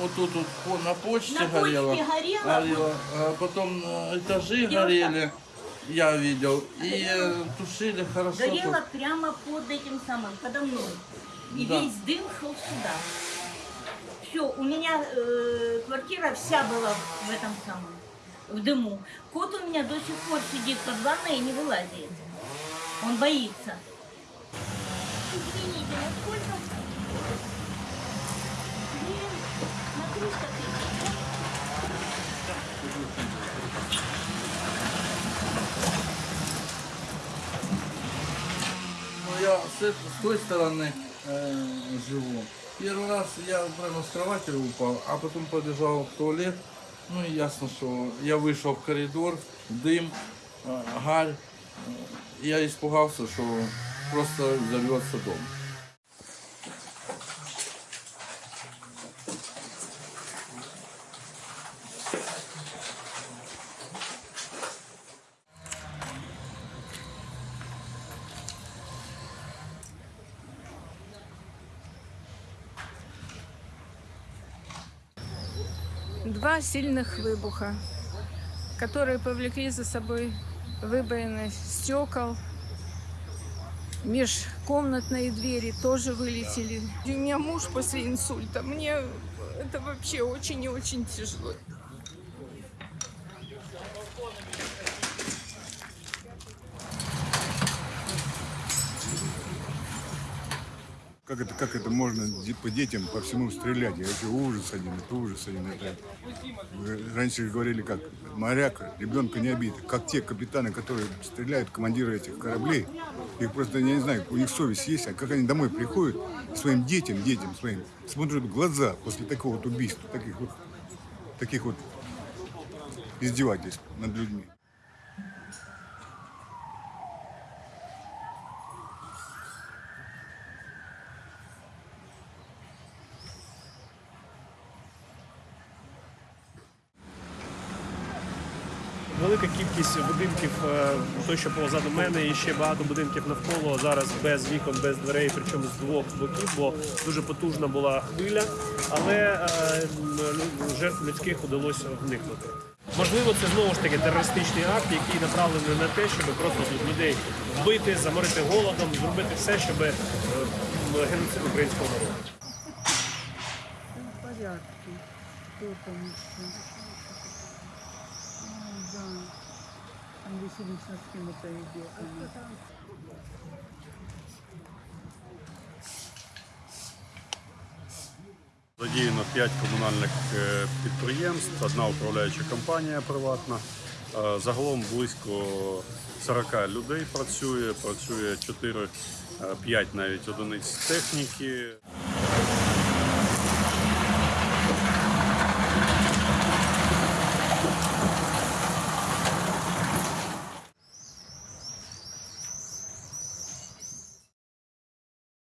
вот тут вот по- на почте На почте горело. горело, горело. А потом э, этажи Девушка. горели, я видел. И э, тушили хорошо. Горело тут. прямо под этим самым, подо мной. И Да. весь дым шел сюда. Все, у меня э, квартира вся была в этом самом, в дыму. Кот у меня до сих пор сидит под ванной и не вылазит. Он боится. Извините, насколько... я с, этой- с той стороны э, живу. Первый раз я прямо с кровати упал, а потом побежал в туалет. Ну и ясно, что я вышел в коридор, дым, э, гарь. Э, Я испугался, что просто взорвется дом. Два сильных выбуха, которые повлекли за собой выбоины стекол. Межкомнатные двери тоже вылетели. У меня муж после инсульта. Мне это вообще очень и очень тяжело. Как это, как это можно по детям по всему стрелять? Я вообще ужас один, это ужас один. Это... Раньше говорили как, моряк, ребенка не обидит. Как те капитаны, которые стреляют, командиры этих кораблей, их просто, я не знаю, у них совесть есть, а как они домой приходят, своим детям, детям своим, смотрят в глаза после такого вот убийства, таких вот, таких вот издевательств над людьми. Велика кількість будинків, е, той, що позаду мене, і ще багато будинків навколо зараз без вікон, без дверей, причому з двох боків, бо дуже потужна була хвиля, але е, жертв людських удалося вникнути. Можливо, це знову ж таки терористичний акт, який направлений на те, щоб просто тут людей вбити, заморити голодом, зробити все, щоб е, геноцид українського народу. в порядке. Кто там еще? Ой, да. Там веселично с кем это идет. она. Задіяно 5 комунальних е, підприємств, одна управляюча компанія приватна. Е, Загалом близько 40 людей працює, працює 4-5 навіть одиниць техніки.